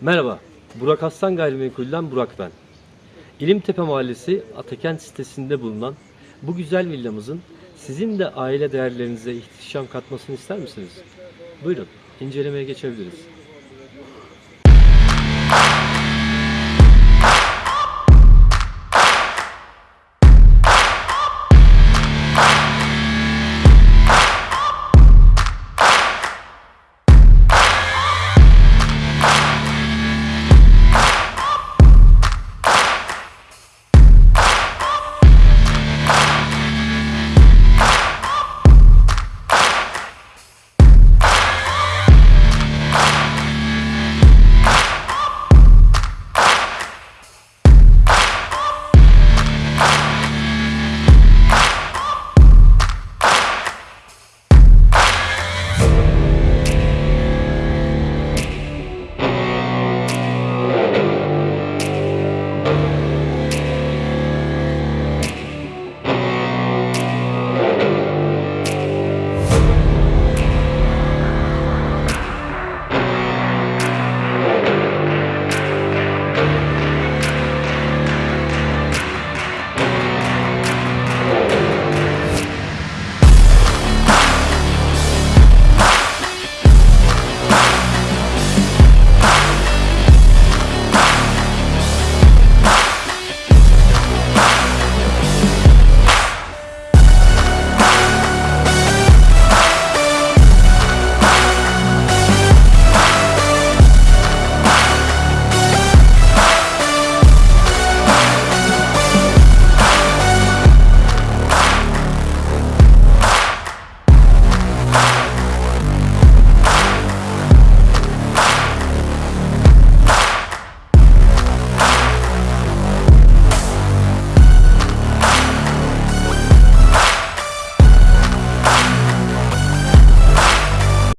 Merhaba, Burak Aslan Gayrimenkul'den Burak ben. İlimtepe Mahallesi Atakent sitesinde bulunan bu güzel villamızın sizin de aile değerlerinize ihtişam katmasını ister misiniz? Buyurun, incelemeye geçebiliriz.